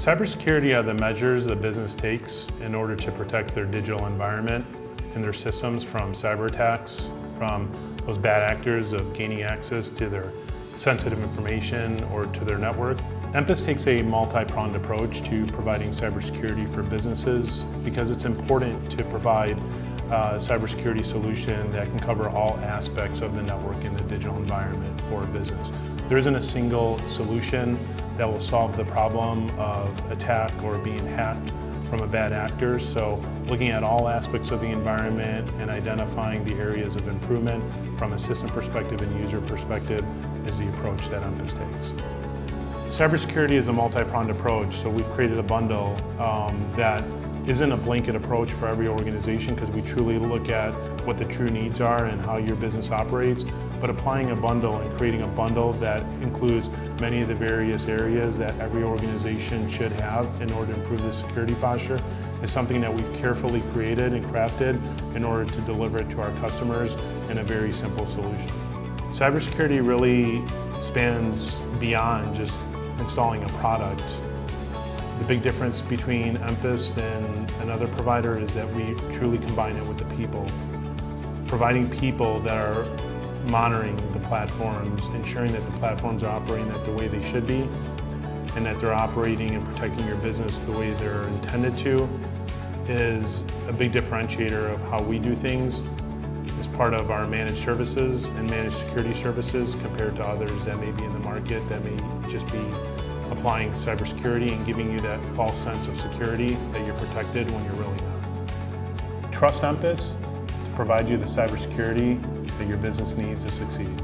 Cybersecurity are the measures the business takes in order to protect their digital environment and their systems from cyber attacks, from those bad actors of gaining access to their sensitive information or to their network. Emphasis takes a multi-pronged approach to providing cybersecurity for businesses because it's important to provide a cybersecurity solution that can cover all aspects of the network in the digital environment for a business. There isn't a single solution that will solve the problem of attack or being hacked from a bad actor. So looking at all aspects of the environment and identifying the areas of improvement from a system perspective and user perspective is the approach that Emphasis takes. Cybersecurity is a multi-pronged approach, so we've created a bundle um, that isn't a blanket approach for every organization because we truly look at what the true needs are and how your business operates, but applying a bundle and creating a bundle that includes many of the various areas that every organization should have in order to improve the security posture is something that we've carefully created and crafted in order to deliver it to our customers in a very simple solution. Cybersecurity really spans beyond just installing a product the big difference between Emphasis and another provider is that we truly combine it with the people. Providing people that are monitoring the platforms, ensuring that the platforms are operating the way they should be, and that they're operating and protecting your business the way they're intended to is a big differentiator of how we do things part of our managed services and managed security services compared to others that may be in the market that may just be applying cybersecurity and giving you that false sense of security that you're protected when you're really not. Trust Emphasis to provide you the cybersecurity that your business needs to succeed.